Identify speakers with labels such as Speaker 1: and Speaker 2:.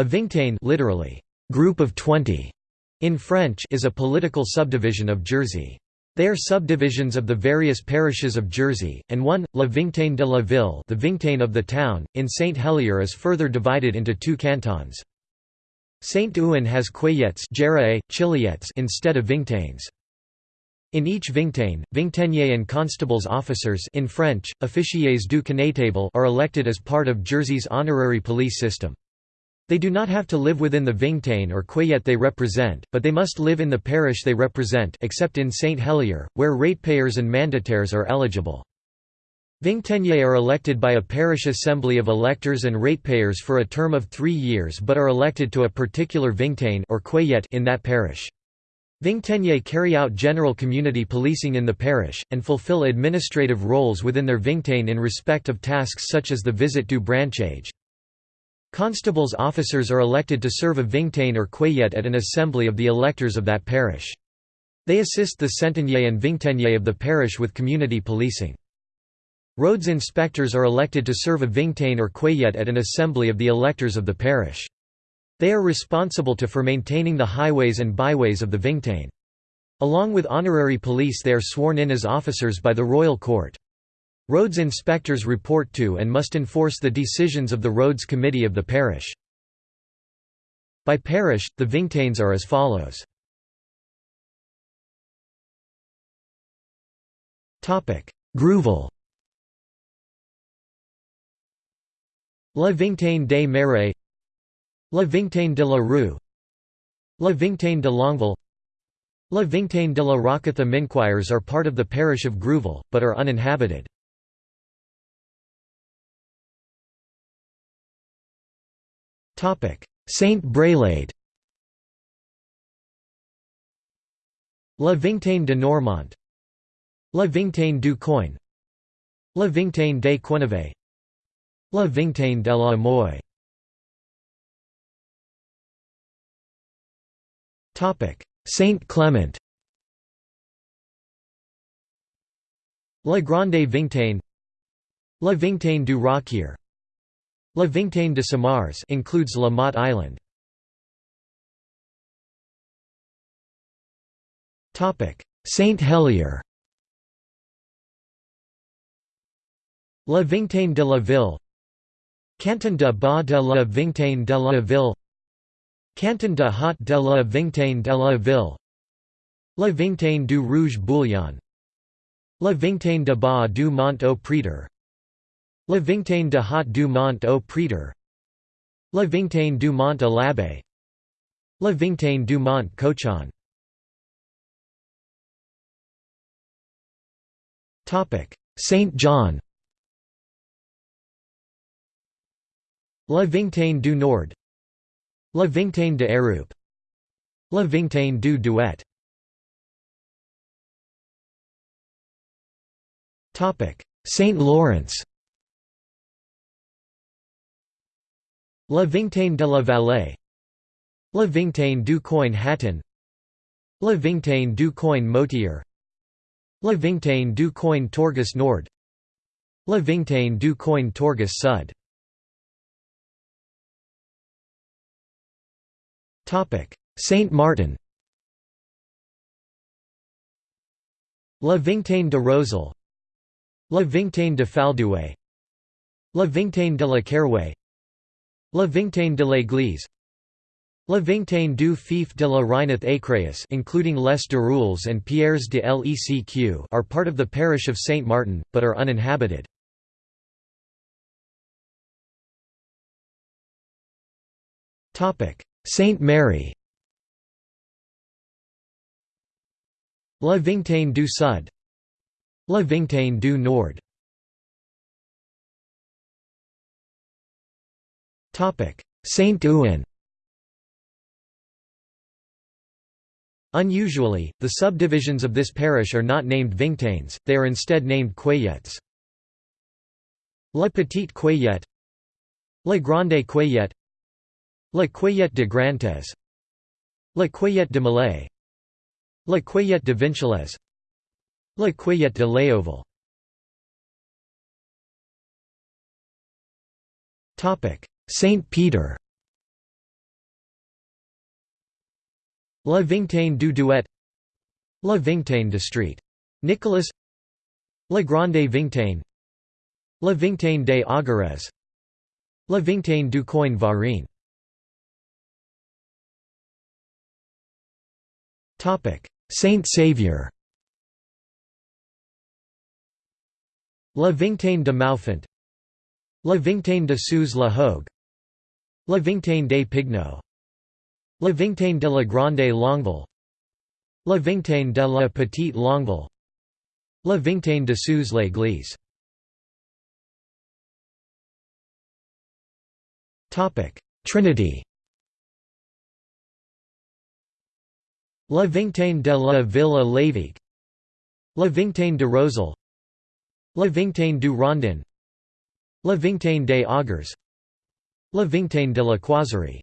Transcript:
Speaker 1: A vingtaine literally, group of 20, in French is a political subdivision of Jersey. They are subdivisions of the various parishes of Jersey, and one, La Vingtaine de la Ville the Vingtaine of the town, in Saint Helier is further divided into two cantons. Saint-Ouen has Cueillettes instead of Vingtaines. In each Vingtaine, Vingtainier and constables officers in French, officiers du connétable are elected as part of Jersey's honorary police system. They do not have to live within the Vingtaine or Cueillette they represent, but they must live in the parish they represent except in Saint Helier, where ratepayers and mandataires are eligible. Vingtainiers are elected by a parish assembly of electors and ratepayers for a term of three years but are elected to a particular Vingtaine or Cueillette in that parish. Vingtainiers carry out general community policing in the parish, and fulfill administrative roles within their Vingtaine in respect of tasks such as the visit du branchage. Constables officers are elected to serve a Vingtaine or Cueillette at an assembly of the electors of that parish. They assist the Centenier and Vingtainier of the parish with community policing. Roads inspectors are elected to serve a vingtaine or cueillette at an assembly of the electors of the parish. They are responsible to for maintaining the highways and byways of the vingtaine. Along with honorary police they are sworn in as officers by the royal court. Roads inspectors report to and must enforce the decisions of the roads committee of the parish. By parish, the vingtaines are as follows. Grouville La Vingtaine des Marais La Vingtaine de la Rue La Vingtaine de Longueville La Vingtaine de la Roquette The Minquiers are part of the parish of Grouville, but are uninhabited. Saint Brelade La Vingtaine de Noirmont La Vingtaine du Coin La Vingtaine des Quennevais La Vingtaine de la Moye Saint Clement La Grande Vingtaine La Vingtaine du Rocquier La Vingtaine de Samarès includes La Motte Island. Saint Helier. La Vingtaine de la Ville. Canton de Bas de la Vingtaine de la Ville. Canton de Haut de la Vingtaine de la Ville. La Vingtaine du Rouge Bouillon. La Vingtaine de Bas du Mont au Prétor La Vingtaine de Haut du Mont au Prétor La Vingtaine du Mont à l'Abbé. La Vingtaine du Mont Cochon. Saint John. La Vingtaine du Nord. La Vingtaine de Hérupe La Vingtaine du Douet. Saint Lawrence La Vingtaine de la Vallée La Vingtaine du Coin Hâtain La Vingtaine du Coin Motier La Vingtaine du Coin Tourgis Nord La Vingtaine du Coin Tourgis Sud. Saint Martin. La Vingtaine de Rozel La Vingtaine de Faldouet La Vingtaine de la Carouet La Vingtaine de l'Église. La Vingtaine du Fief de la Reineth Écréhous including Les Dirouilles and Pierres de Lecq are part of the parish of Saint Martin, but are uninhabited. Saint Mary. La Vingtaine du Sud. La Vingtaine du Nord Saint-Ouen Unusually, the subdivisions of this parish are not named Vingtaines, they are instead named Cueillettes. La Petite Cueillette. La Grande Cueillette. La Cueillette de Grantez. La Cueillette de Millais. La Cueillette de Vinchelez La Cueillette de Léoville Saint Peter. La Vingtaine du Douet La Vingtaine de Street. Nicolas. La Grande Vingtaine. La Vingtaine des Augrès La Vingtaine du Coin Varin. Saint Saviour La Vingtaine de Maufant La Vingtaine de Sous la Hougue La Vingtaine des Pigneaux. La Vingtaine de la Grande Longueville. La Vingtaine de la Petite Longueville. La Vingtaine de Sous l'Église. Trinity. La Vingtaine de la Ville à l'Évêque La Vingtaine de Rozel La Vingtaine du Rondin. La Vingtaine des Augrès La Vingtaine de la Croiserie